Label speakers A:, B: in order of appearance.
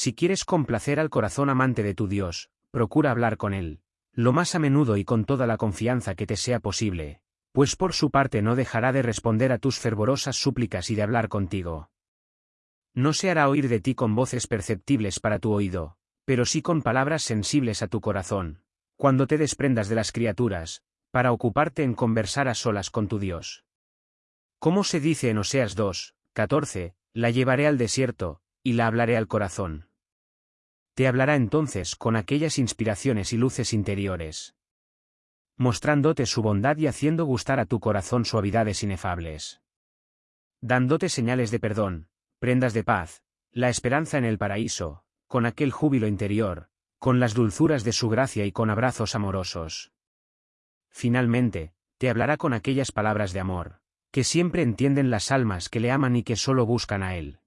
A: Si quieres complacer al corazón amante de tu Dios, procura hablar con él, lo más a menudo y con toda la confianza que te sea posible, pues por su parte no dejará de responder a tus fervorosas súplicas y de hablar contigo. No se hará oír de ti con voces perceptibles para tu oído, pero sí con palabras sensibles a tu corazón, cuando te desprendas de las criaturas, para ocuparte en conversar a solas con tu Dios. Como se dice en Oseas 2, 14, la llevaré al desierto, y la hablaré al corazón. Te hablará entonces con aquellas inspiraciones y luces interiores, mostrándote su bondad y haciendo gustar a tu corazón suavidades inefables. Dándote señales de perdón, prendas de paz, la esperanza en el paraíso, con aquel júbilo interior, con las dulzuras de su gracia y con abrazos amorosos. Finalmente, te hablará con aquellas palabras de amor, que siempre entienden las almas que le aman y que solo buscan a Él.